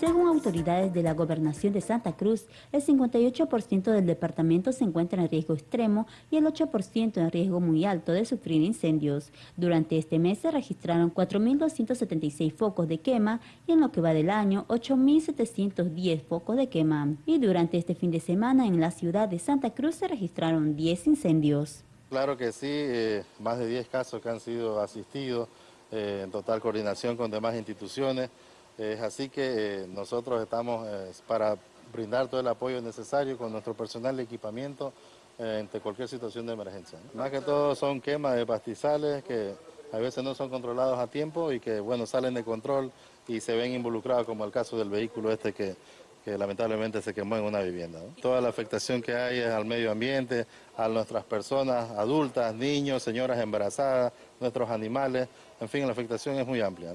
Según autoridades de la Gobernación de Santa Cruz, el 58% del departamento se encuentra en riesgo extremo y el 8% en riesgo muy alto de sufrir incendios. Durante este mes se registraron 4.276 focos de quema y en lo que va del año 8.710 focos de quema. Y durante este fin de semana en la ciudad de Santa Cruz se registraron 10 incendios. Claro que sí, eh, más de 10 casos que han sido asistidos eh, en total coordinación con demás instituciones. Es así que eh, nosotros estamos para brindar todo el apoyo necesario con nuestro personal de equipamiento ante cualquier situación de emergencia. Más que todo son quemas de pastizales que a veces no son controlados a tiempo y que bueno salen de control y se ven involucrados como el caso del vehículo este que lamentablemente se quemó en una vivienda. Toda la afectación que hay al medio ambiente, a nuestras personas adultas, niños, señoras embarazadas, nuestros animales, en fin, la afectación es muy amplia.